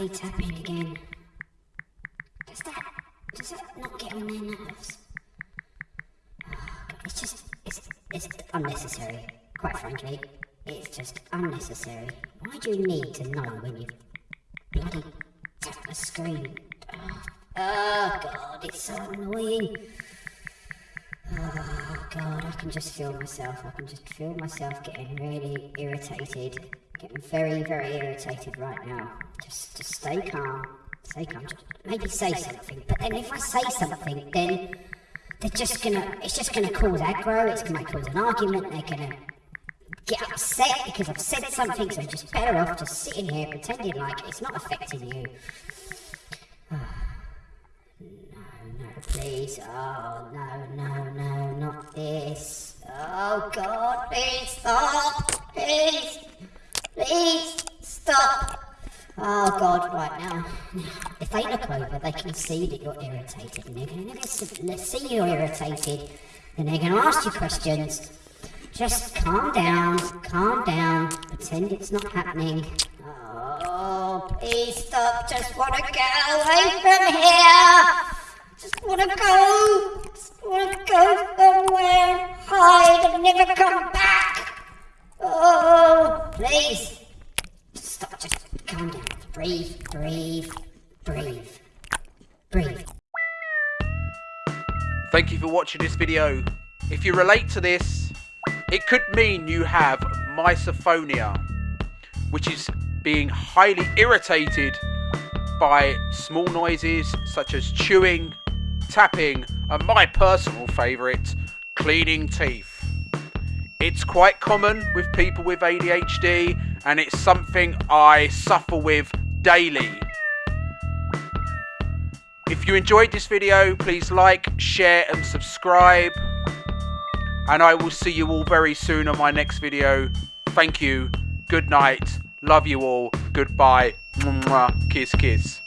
again. Does that does that not get on their nerves? It's just it's it's unnecessary. Quite frankly, it's just unnecessary. Why do you need to know when you bloody tap the screen? Oh God, it's so annoying. Oh God, I can just feel myself. I can just feel myself getting really irritated. Getting very, very irritated right now. Just, just stay calm. Stay calm. Just maybe say something. But then if I say something, then they're just gonna. It's just gonna cause aggro. It's gonna cause an argument. They're gonna get upset because I've said something. So just better off just sitting here pretending like it's not affecting you. No, no, please. Oh, no, no, no, not this. Oh, God, please stop. Please, Oh, God, right now. If they look over, they can see that you're irritated. And they're going to see you're irritated. And they're going to ask you questions. Just calm down, calm down. Pretend it's not happening. Oh, please stop. Just want to get away from here. Just wanna go. Just wanna go Just calm down. Breathe, breathe, breathe, breathe. Thank you for watching this video. If you relate to this, it could mean you have misophonia, which is being highly irritated by small noises such as chewing, tapping, and my personal favourite, cleaning teeth. It's quite common with people with ADHD and it's something I suffer with daily. If you enjoyed this video, please like, share and subscribe. And I will see you all very soon on my next video. Thank you. Good night. Love you all. Goodbye. Mwah, kiss, kiss.